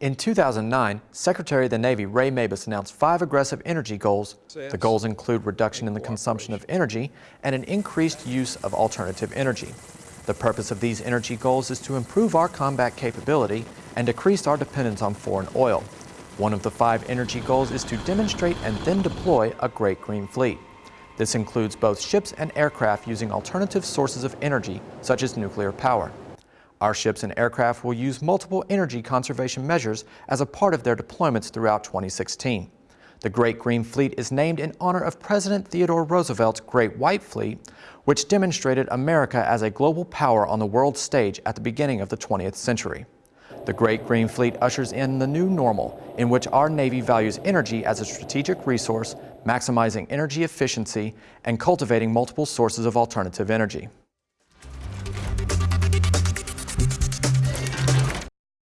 In 2009, Secretary of the Navy Ray Mabus announced five aggressive energy goals. The goals include reduction in the consumption of energy and an increased use of alternative energy. The purpose of these energy goals is to improve our combat capability and decrease our dependence on foreign oil. One of the five energy goals is to demonstrate and then deploy a Great Green Fleet. This includes both ships and aircraft using alternative sources of energy, such as nuclear power. Our ships and aircraft will use multiple energy conservation measures as a part of their deployments throughout 2016. The Great Green Fleet is named in honor of President Theodore Roosevelt's Great White Fleet, which demonstrated America as a global power on the world stage at the beginning of the 20th century. The Great Green Fleet ushers in the new normal, in which our Navy values energy as a strategic resource, maximizing energy efficiency, and cultivating multiple sources of alternative energy.